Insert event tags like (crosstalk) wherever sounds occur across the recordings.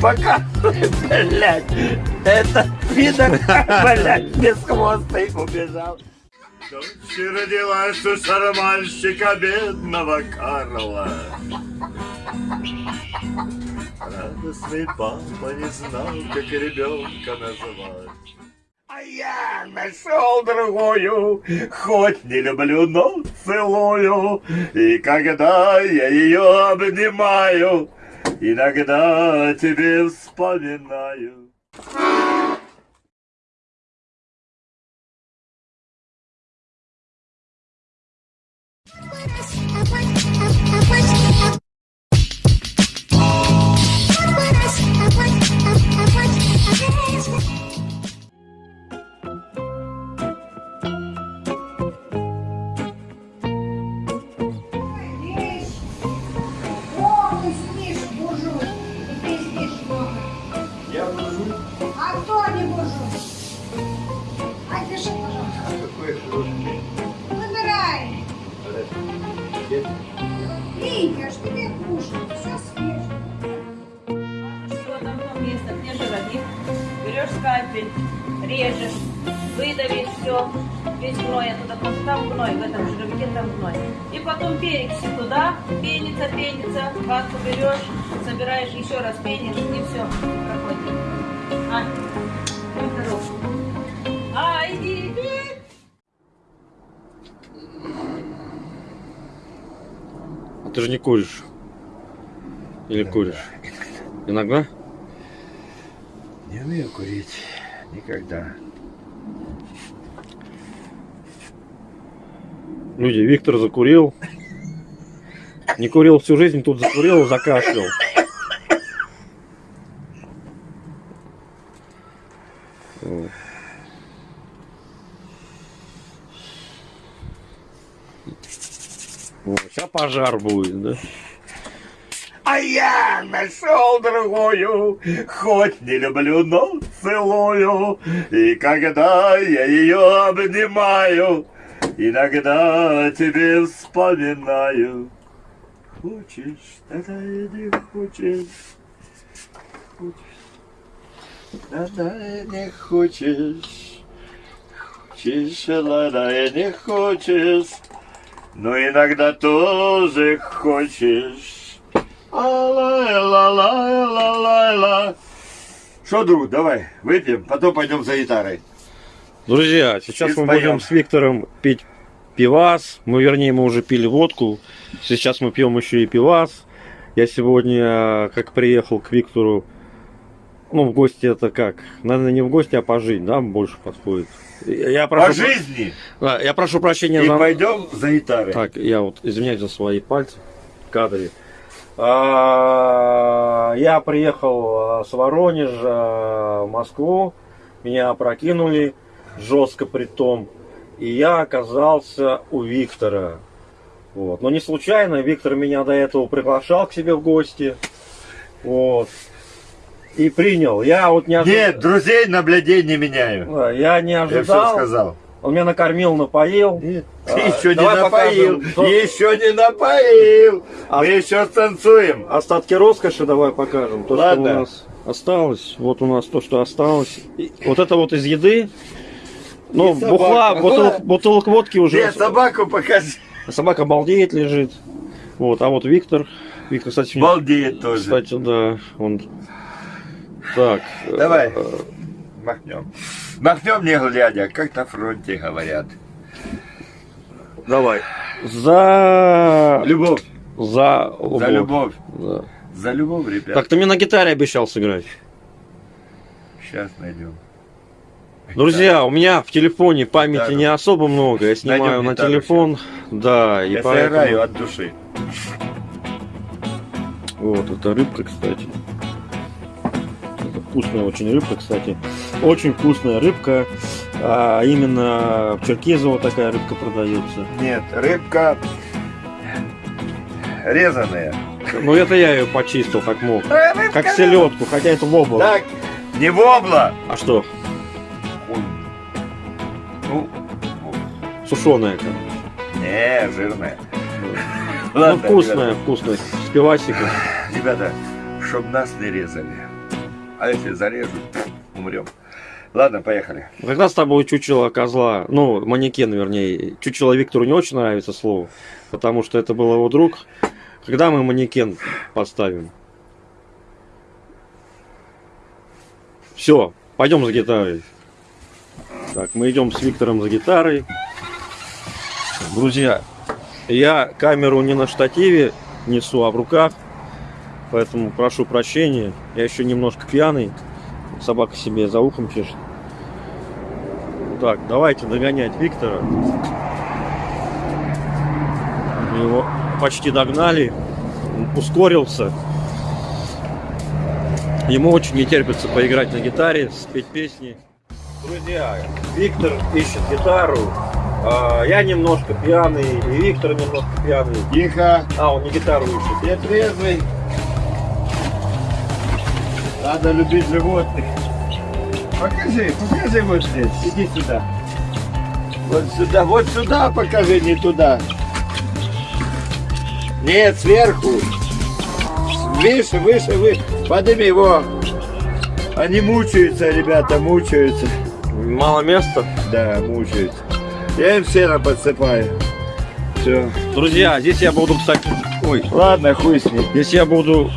Показывай, блядь. Это пидор, блядь, бесхвостый убежал. Дочь родилась у шарманщика бедного Карла. Радостный папа не знал, как ребенка называть. Я нашел другую, хоть не люблю, но целую. И когда я ее обнимаю, иногда тебе вспоминаю. Перекиси туда, пенится, пенится, ватку берешь, собираешь, еще раз пенишь, и все, проходит. А, будь здоров. А, иди, иди. А ты же не куришь. Или куришь? Иногда? Не умею курить. Никогда. Люди, Виктор закурил. Не курил всю жизнь, тут закурил, закашлял. Вот. Сейчас пожар будет, да? А я нашел другую, хоть не люблю, но целую. И когда я ее обнимаю, иногда тебе вспоминаю. Хочешь, тогда и не хочешь. Хочешь, тогда не хочешь. Хочешь, тогда и не хочешь. Но иногда тоже хочешь. А-ла-ла-ла-ла-ла-ла. Что, друг, давай, выпьем, потом пойдем за гитарой. Друзья, сейчас мы споем. будем с Виктором пить пивас. Мы, вернее, мы уже пили водку. Сейчас мы пьем еще и пивас. Я сегодня, как приехал к Виктору, ну, в гости это как? Наверное, не в гости, а пожить, да, больше подходит. Я прошу, По жизни. Да, я прошу прощения И за... пойдем за гитарой. Так, я вот извиняюсь за свои пальцы в кадре. А, Я приехал а, с Воронежа в Москву, меня опрокинули жестко при том, и я оказался у Виктора. Вот. Но не случайно, Виктор меня до этого приглашал к себе в гости. Вот. И принял. Я вот не ожидал. Нет, друзей на блядей не меняю. Да, Я не Я все ожидал. сказал. Он меня накормил, напоил. Нет, А, ты еще не напоил. покажем. То- Еще не напоил. А- Мы еще танцуем. Остатки роскоши давай покажем. То, Ладно. что у нас осталось. Вот у нас то, что осталось. И вот это вот из еды. Ну, бухла, бутылок, бутылок водки уже. Нет, собаку покажи. Собака балдеет, лежит. Вот, а вот Виктор. Виктор, кстати, мне- Балдеет тоже. кстати, да, он. Так. Давай. э, Махнем. Махнем не глядя, как на фронте говорят. Давай. За. Любовь. За За любовь. Да. За любовь, ребят. Так ты мне на гитаре обещал сыграть. Сейчас найдем. Друзья, у меня в телефоне памяти Гитару. не особо много. Я снимаю на телефон. Да, и Я поэтому... сыграю от души. Вот, это рыбка, кстати. Это вкусная очень рыбка, кстати. Очень вкусная рыбка. А именно в Черкизово такая рыбка продается. Нет, рыбка резаная. Ну это я ее почистил как мог. Рыбка Как селедку, хотя это вобла. Так, не вобла. А что? Ну, Сушеная, короче. не, жирная. Ну, Ладно, вкусная, вкусная. С пивасиком. ребята, чтобы нас не резали. А если зарежут, умрем. Ладно, поехали. Когда с тобой чучело козла, ну, манекен, вернее, чучело Виктору не очень нравится слово, потому что это был его друг. Когда мы манекен поставим? Все, пойдем за гитарой. Так, мы идем с Виктором за гитарой. Друзья, я камеру не на штативе несу, а в руках. Поэтому прошу прощения. Я еще немножко пьяный. Собака себе за ухом чешет. Так, давайте догонять Виктора. Мы его почти догнали. Он ускорился. Ему очень не терпится поиграть на гитаре, спеть песни. Друзья, Виктор ищет гитару. А, я немножко пьяный, и Виктор немножко пьяный. Тихо. А, он не гитару ищет. Я трезвый. Надо любить животных. Покажи, покажи вот здесь. Иди сюда. Вот сюда, вот сюда покажи, не туда. Нет, сверху. Выше, выше, выше. Подними его. Они мучаются, ребята, мучаются. Мало места. Да, мучаются. Я им сено подсыпаю. Все. Друзья, здесь я буду, кстати, ой, Ладно, хуй с ним. здесь я буду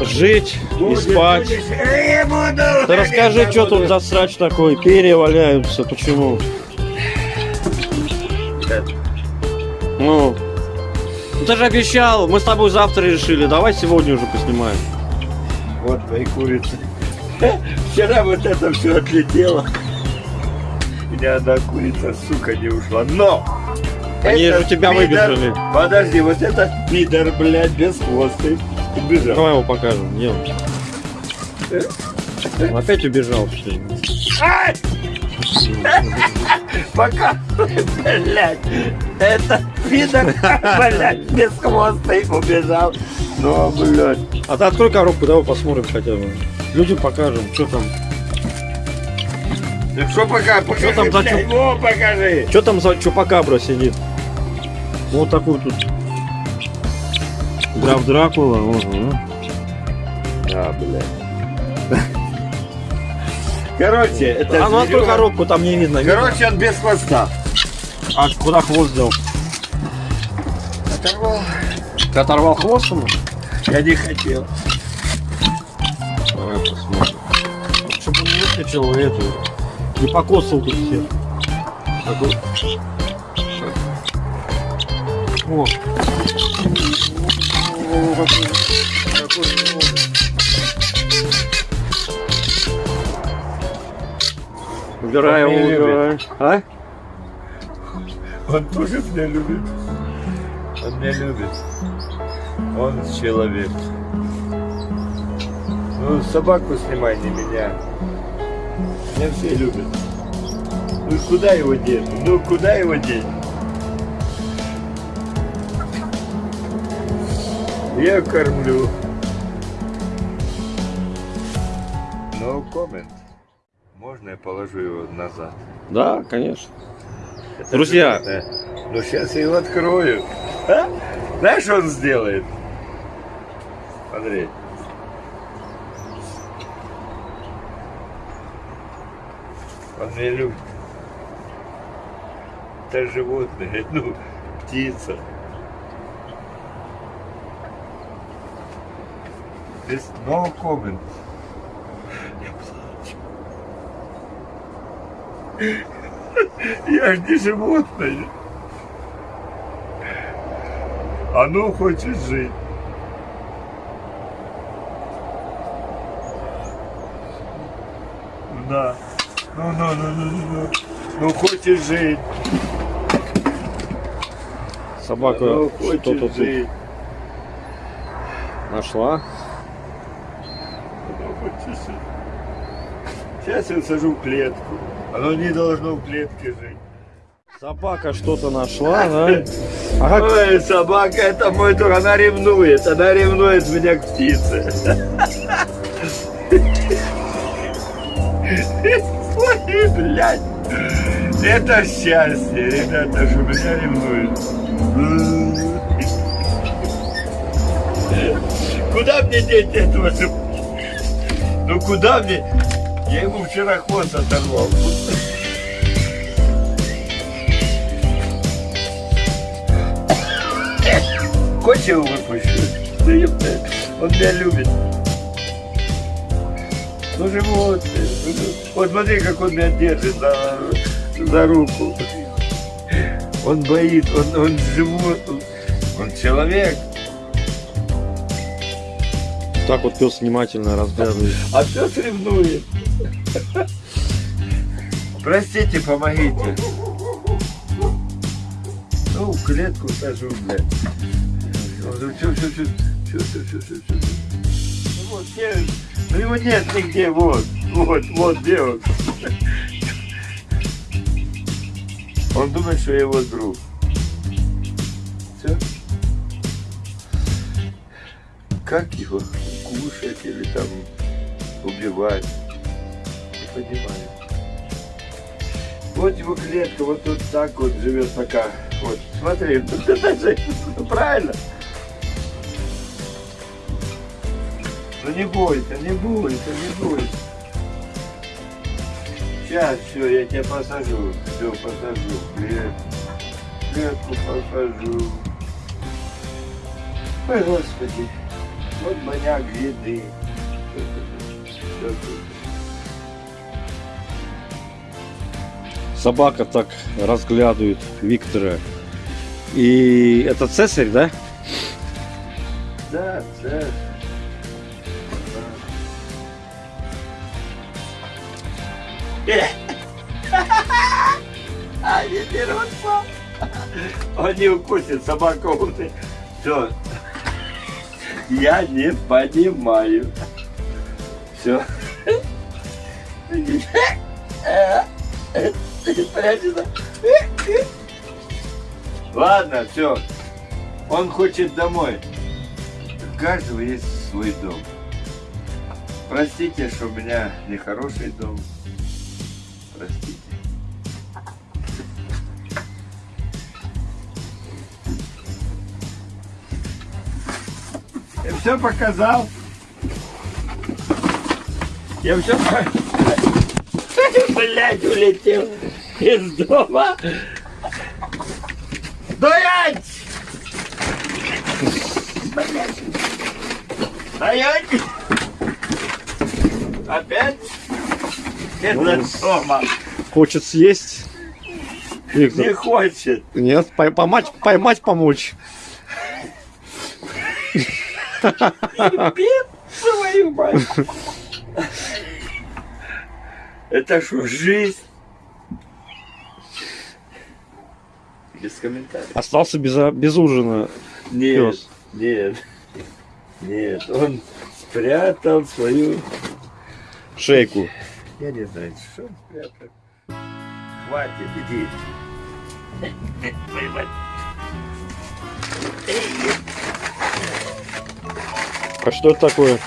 жить и спать. Э, буду. Ты расскажи, что тут за срач такой? Перья валяются, почему? Ну, ну ты же обещал, мы с тобой завтра решили, давай сегодня уже поснимаем. Вот твои курицы. (laughs) Вчера вот это все отлетело. У меня одна курица, сука, не ушла. Но! Они же тебя пидор- выбежали. Подожди, вот этот пидор, блядь, без хвоста убежал. Давай его покажем, идем. Он опять убежал, что ли? Пока, блядь, это пидор, блядь, без хвоста убежал. Ну, блядь. А ты открой коробку, давай посмотрим хотя бы. Людям покажем, что там. Так что пока, покажи, там за блядь, во, покажи. Что там за чупакабра сидит? Вот такой тут. Граф Дракула. ага. А, блядь. Короче, это А ну открой зверюга- коробку, там не видно. видно? Короче, он без хвоста. А куда хвост дел? Оторвал. Ты оторвал хвост ему? Я не хотел. Давай посмотрим. Чтобы он не выскочил эту. Не покосил тут всех. Такой. О. Меня убирай. А? Он тоже меня любит. Он меня любит. Он человек. Ну, собаку снимай, не меня. Меня все любят. Ну, куда его деть? Ну, куда его деть? Я кормлю. No comment. Можно я положу его назад? Да, конечно. Это Друзья. животное. Ну сейчас я его открою. А? Знаешь, что он сделает? Смотри. Любит. Это животное, (laughs) ну, птица. Без no comment. Я плачу. (laughs) Я ж не животное. Оно хочет жить. Да. Ну, ну, ну, ну, ну, ну. Ну, хочет жить. Собака Оно что-то тут нашла. Оно хочет жить. Сейчас я сажу в клетку. Оно не должно в клетке жить. Собака что-то нашла, да? (laughs) А как Ой, собака, это мой друг, она ревнует, она ревнует меня к птице. (laughs) Ой, блядь. Это счастье, ребята, что меня ревнует. куда мне деть этого? Ну куда мне? Я ему вчера хвост оторвал. Хочешь его выпущу? Он меня любит. Ну живот, вот смотри, как он меня держит за, за руку. Он боит, он, он живот, он, он человек. Так вот пес внимательно разглядывает. А пес ревнует. Простите, помогите. Ну, клетку сажу, блядь. Все, все, все, все, все, все, все, все. Ну вот, где? Ну его нет нигде, вот, вот, вот, где он? Он думает, что я его друг. Все. Как его кушать или там убивать? Не понимаю. Вот его клетка, вот тут так вот живет пока. Вот, смотри, (laughs) правильно. Ну не бойся, не бойся, не бойся. Сейчас, все, я тебя посажу. Все, посажу. Клет- Клетку посажу. Ой, Господи. Вот маньяк еды. Собака так разглядывает Виктора. И это цесарь, да? Да, да. Не дерутся. Он не укусит, собака умный. Все. Я не понимаю. Все. Прячется. Ладно, все. Он хочет домой. У каждого есть свой дом. Простите, что у меня нехороший дом. Простите. Я все показал. Я все (laughs) Блять, улетел из дома. Стоять! Блять. Опять? Это дома. Хочет съесть. Виктор. Не хочет. Нет, пой- поймать, поймать помочь. Твою мать. Это что, жизнь? Без комментариев. Остался без, а- без ужина. Нет, Пёс. нет, нет, он спрятал свою... Шейку. Я не знаю, что он спрятал. Хватит, иди. А что это такое?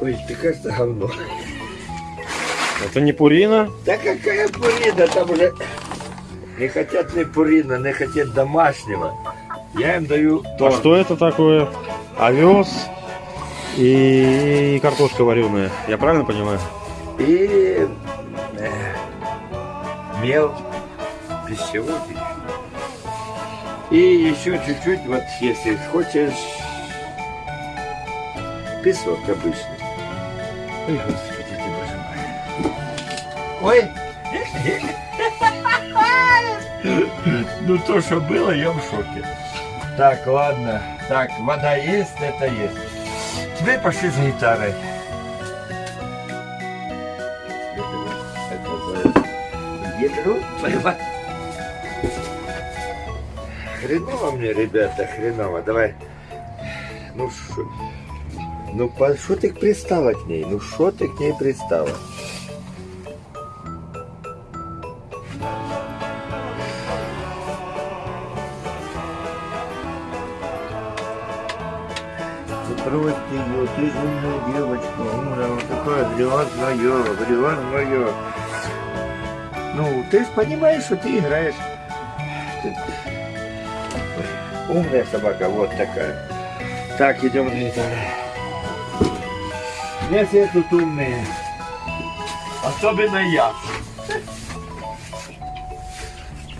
Ой, ты кажется говно. Это не пурина? Да какая пурина, там уже не хотят ни пурина, не хотят домашнего. Я им даю А торт. что это такое? Овес и картошка вареная. Я правильно понимаю? И э, мел пищевой. И еще чуть-чуть, вот если хочешь, песок обычный. Ой, господи ты, боже мой. Ой! Ну то, что было, я в шоке. Так, ладно. Так, вода есть, это есть. Теперь пошли за гитарой. Поймать. Хреново мне, ребята, хреново. Давай. Ну что? Ну, что ты пристала к ней? Ну, что ты к ней пристала? Брось ее, ты умная девочка, умная, вот такое грязное, грязное. Ну, ты понимаешь, что ты играешь. Умная собака, вот такая. Так, идем на. Не все тут умные. Особенно я.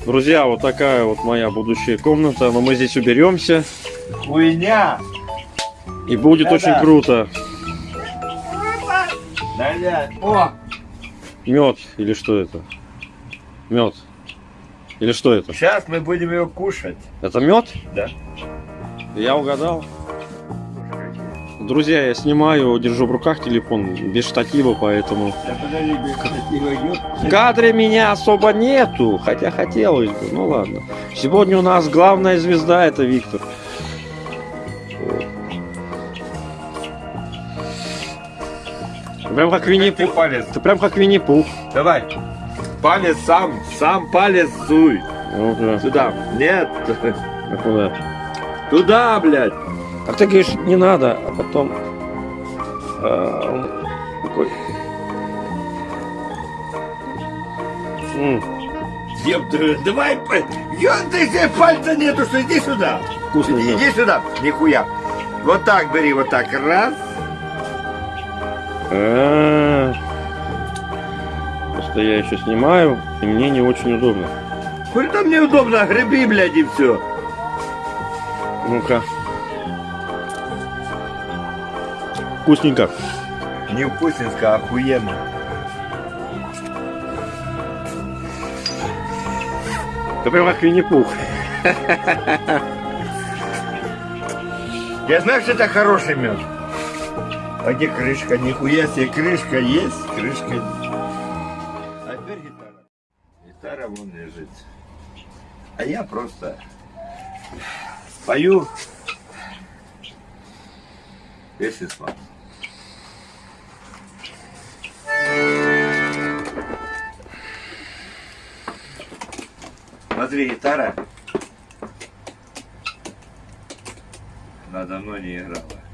Друзья, вот такая вот моя будущая комната. Но мы здесь уберемся. Хуйня. И будет Да-да. очень круто. Да, О, Мед или что это? Мед. Или что это? сейчас мы будем его кушать. Это мед? Да. Я угадал. Друзья, я снимаю, держу в руках телефон без штатива, поэтому в кадре меня особо нету, хотя хотелось бы. Ну ладно. Сегодня у нас главная звезда это Виктор. Прям как Винни-Пух. палец. Ты прям как Винни-Пух. Давай. Палец сам, сам палец суй. Ну-ка, Сюда. Нет. а куда? Туда, блядь. А ты говоришь, не надо, а потом... а, такой... М, давай, ё- ты себе пальца нету, что иди сюда. вкусный Иди, иди сюда. Нихуя. Вот так бери, вот так. Раз. А, Просто я еще снимаю, и мне не очень удобно. Хули там неудобно, греби, блядь, и все. Ну-ка. Вкусненько. Не вкусненько, а охуенно. Ты прям как Винни-Пух. Я знаю, что это хороший мед. А где крышка? Нихуя себе, крышка есть, крышка нет. Вон лежит. А я просто спою песни с мамой. Смотри, гитара. Она давно не играла.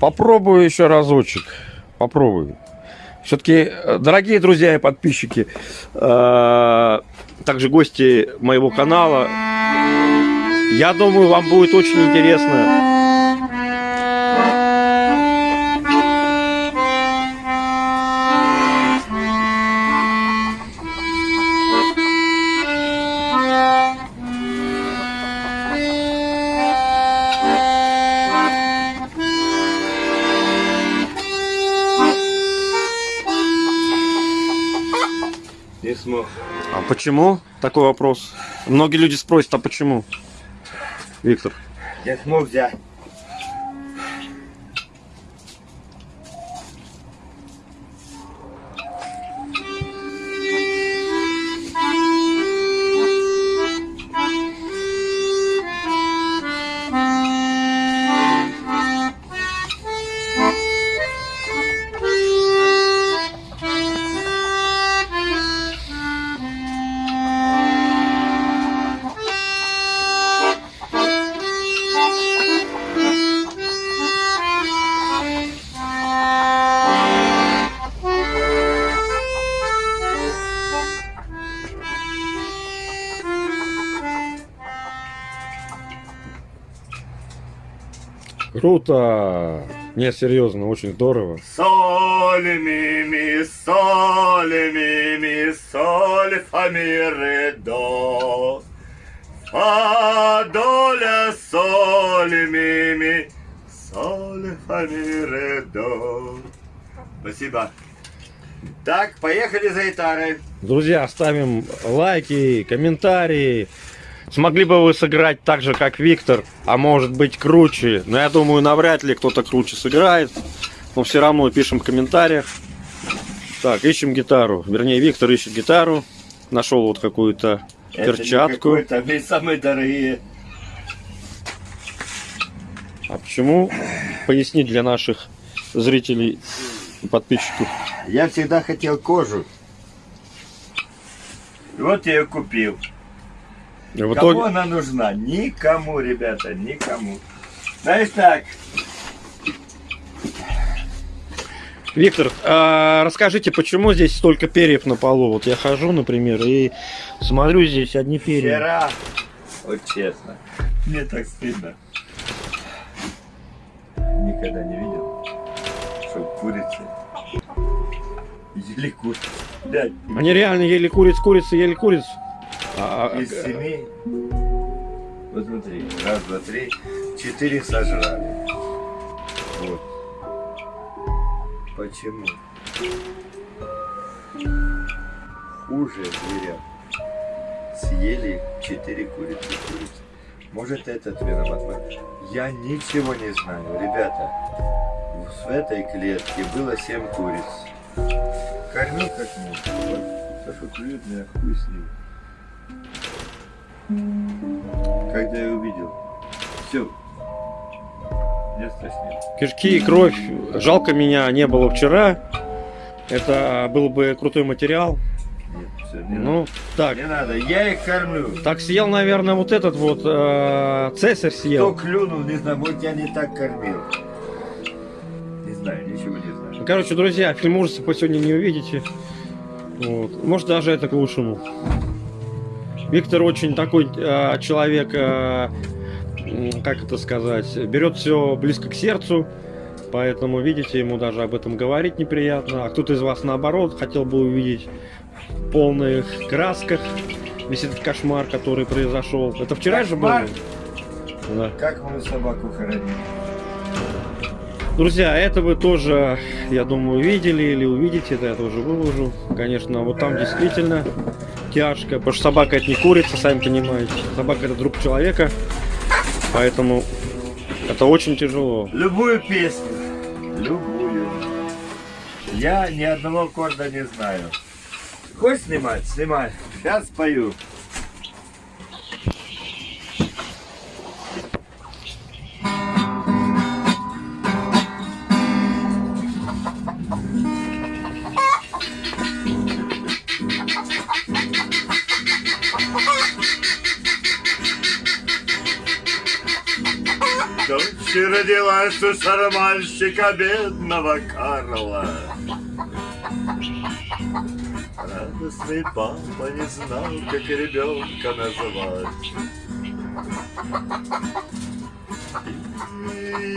Попробую еще разочек. Попробую. Все-таки, дорогие друзья и подписчики, э, также гости моего канала, я думаю, вам будет очень интересно. Почему такой вопрос? Многие люди спросят, а почему? Виктор. Не смог взять. Круто! Не, серьезно, очень здорово. Соль, ми, ми, соль, ми, ми, соль, фа, ми, ре, до. Фа, до, ля, соль, ми, ми, соль, фа, ми, ре, до. Спасибо. Так, поехали за гитарой. Друзья, ставим лайки, комментарии. Смогли бы вы сыграть так же, как Виктор, а может быть круче. Но я думаю, навряд ли кто-то круче сыграет. но все равно пишем в комментариях. Так, ищем гитару. Вернее, Виктор ищет гитару. Нашел вот какую-то Это не перчатку. какой-то, они самые дорогие. А почему? Пояснить для наших зрителей и подписчиков. Я всегда хотел кожу. Вот я ее купил. В Кому итоге... она нужна? Никому, ребята, никому. Знаешь так, Виктор, а расскажите, почему здесь столько перьев на полу? Вот я хожу, например, и смотрю, здесь одни перья. вчера, вот честно, мне так стыдно. Никогда не видел, что курицы ели курицу. Блядь, Они реально ели куриц, курицы, ели куриц. А, а, из семи, вот смотри, раз, два, три, четыре сожрали. Вот. Почему? Хуже зверя. Съели четыре курицы. курицы. Может этот виноват? Я ничего не знаю, ребята. В этой клетке было семь куриц. Кормил как мог. Вот Саша клюет меня, хуй с ним. Когда я увидел, все, места нет. кишки и кровь. Жалко меня не было вчера. Это был бы крутой материал. Нет, все, не Ну, так. надо. Не надо, я их кормлю. Так съел, наверное, вот этот вот э, цесарь Кто съел. клюнул, не знаю, может я не так кормил. Не знаю, ничего не знаю. Ну, Короче, друзья, фильм ужасов вы сегодня не увидите. Вот. Может, даже это к лучшему. Виктор очень такой э, человек, э, как это сказать, берет все близко к сердцу. Поэтому, видите, ему даже об этом говорить неприятно. А кто-то из вас, наоборот, хотел бы увидеть в полных красках весь этот кошмар, который произошел. Это вчера же было? Кошмар? Да. Как мою собаку хоронили? Друзья, это вы тоже, я думаю, видели или увидите, это я тоже выложу. Конечно, вот там действительно тяжко, потому что собака это не курица, сами понимаете. Собака это друг человека, поэтому это очень тяжело. Любую песню. Любую. Я ни одного аккорда не знаю. Хочешь снимать? Снимай. Сейчас спою. Дочь родилась у шармальщика бедного Карла. Радостный папа не знал, как ребенка называть.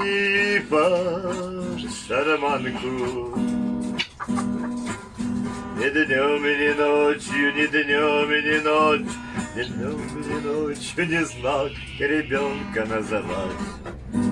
И под шарманку ни днем и ни ночью, ни днем и ни ночью, ни днем и ни ночью не знал, как ребенка называть.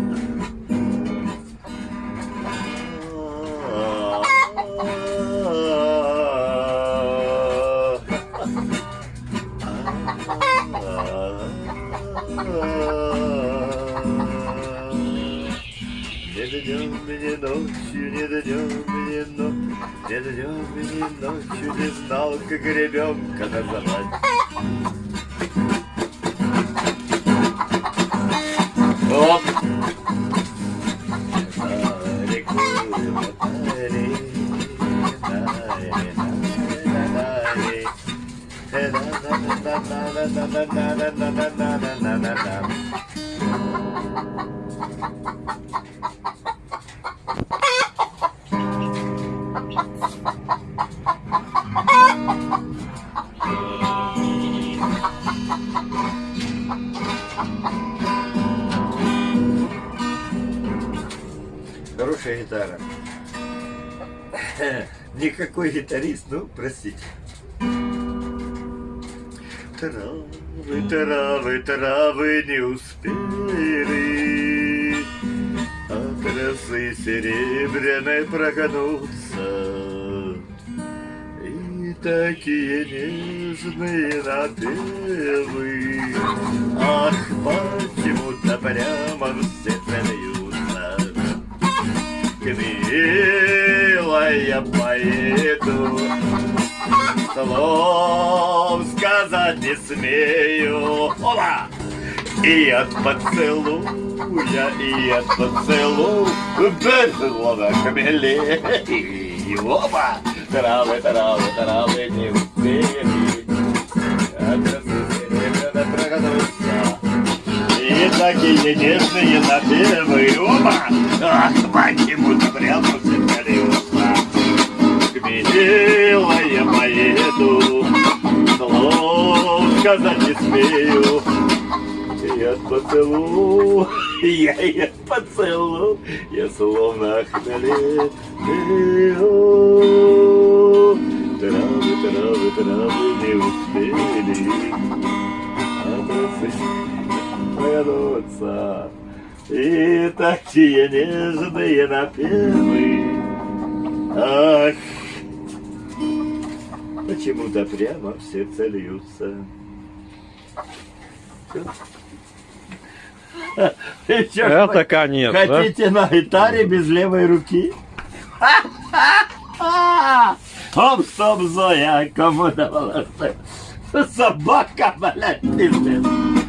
Не днем, ни ночью, ни днем, ни ночью, ни днем, ни ночью не знал, как ребенка называть. Оп! Хорошая Никакой гитарист, ну, простите. Травы, травы, травы не успели. От росы серебряной прогнуться И такие нежные напевы Ах, почему-то прямо все милая поеду, слов сказать не смею. Ола! И от поцелуя, и от поцелуя безусловно хмелее. И оба травы, травы, травы не успели. И такие нежные напевы оба, ах, почему-то прямо все колеса. Милая поеду, слов сказать не смею. Я поцелую, я я поцелую, я словно хмелею. Травы, травы, травы не успели повернуться. И такие нежные напевы. Ах, почему-то прямо в сердце льются. Ж Это конец, да? Хотите на гитаре без левой руки? (laughs) Оп, стоп, Зоя, кому давала? Собака, блядь, пиздец.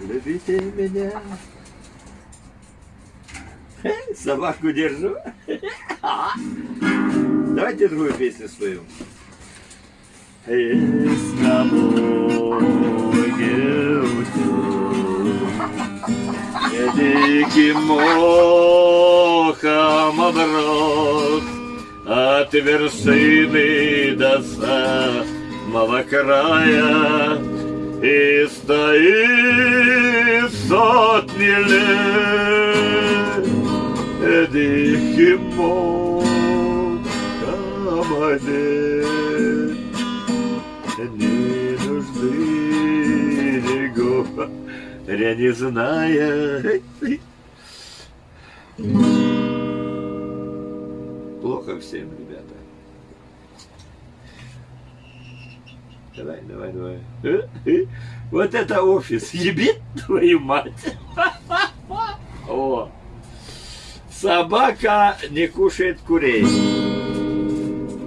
Любите меня. (laughs) Собаку держу. Давайте другую песню споем. С тобой Диким мохом оброс От вершины до самого края И стоит сотни лет Мохом одет не нужды его, я не зная. Плохо всем, ребята. Давай, давай, давай. Вот это офис. Ебит твою мать. (laughs) О. Собака не кушает курей.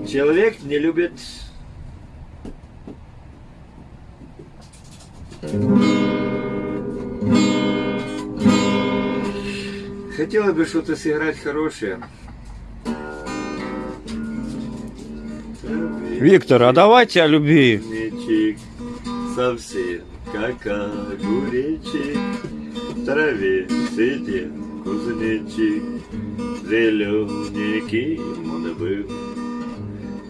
Человек не любит Хотела бы что-то сыграть хорошее. Виктор, а давайте о любви. Совсем как огуречек, в траве сидел кузнечик, зелененький он был.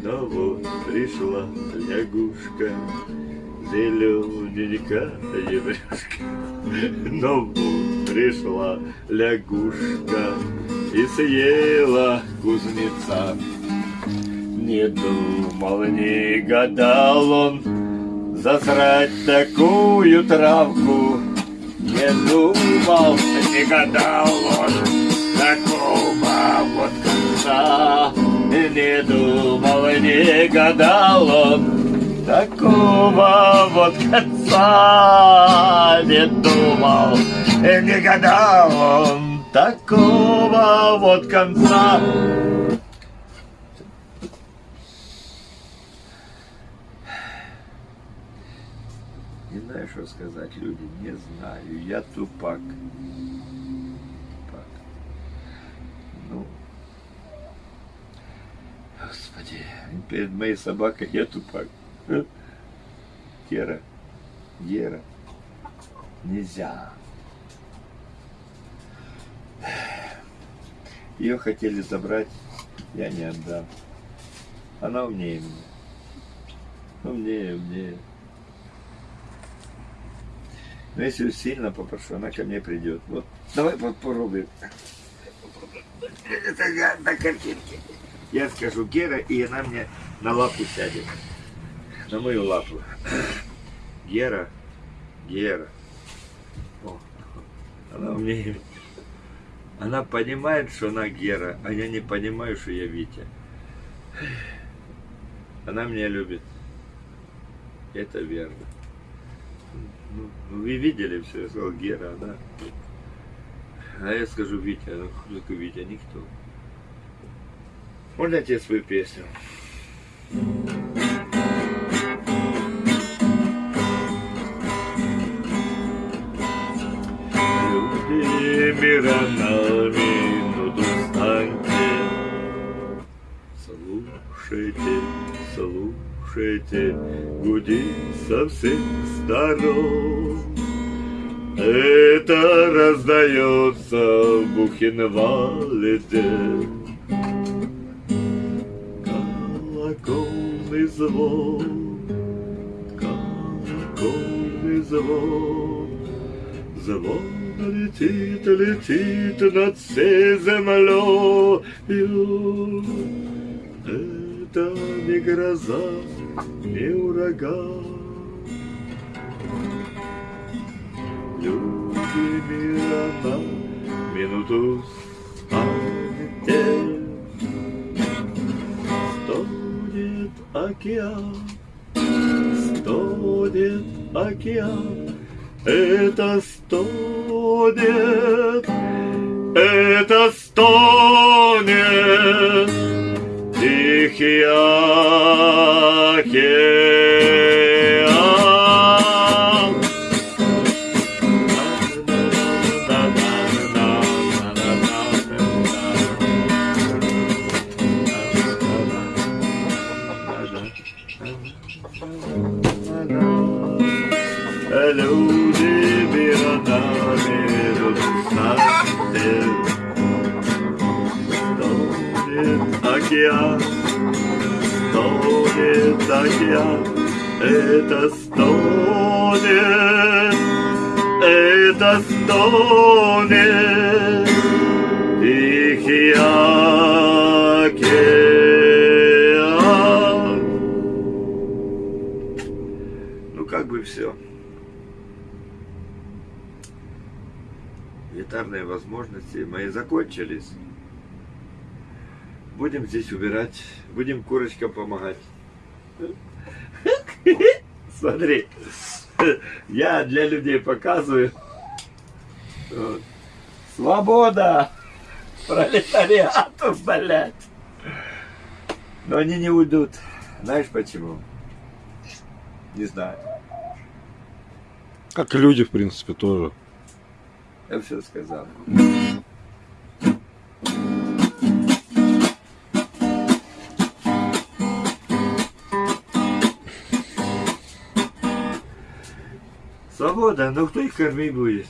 Но вот пришла лягушка, зелененькая брюшка. Но вот пришла лягушка и съела кузнеца. Не думал, не гадал он засрать такую травку. Не думал, не гадал он такого вот конца. Не думал, не гадал он такого вот конца. Не думал, не гадал он такого вот конца. Не знаю, что сказать, люди, не знаю. Я тупак. Ну, господи, перед моей собакой я тупак. Кера, Гера, нельзя. Ее хотели забрать, я не отдам. Она умнее меня. Умнее, умнее. Но если сильно попрошу, она ко мне придет. Вот, давай попробуем. Это я на картинке. Я скажу Гера, и она мне на лапу сядет. На мою лапу. Гера, Гера. О, она умнее. Она понимает, что она Гера, а я не понимаю, что я Витя. Она меня любит. Это верно. Ну, вы видели все, я сказал Гера, она. А я скажу Витя, а кто Витя? Никто. Можно я тебе свою песню? Люди мира на минуту встаньте. Слушайте, слушайте, гудит со всех сторон. Это раздается в Бухенвальде. Колокольный звон, колокольный звон, звон летит, летит над всей землей. Это не гроза, не ураган. На минуту станете. Стонет океан, стонет океан. Это стонет, это стонет Тихий океан. Океан, это стонет, это стонет Тихий океан. Ну, как бы все. Гитарные возможности мои закончились. Будем здесь убирать, будем курочкам помогать. (laughs) Смотри, я для людей показываю. Вот. Свобода! Пролетариату, блядь! Но они не уйдут. Знаешь почему? Не знаю. Как и люди, в принципе, тоже. Я все сказал. Свобода, но кто их кормить будет?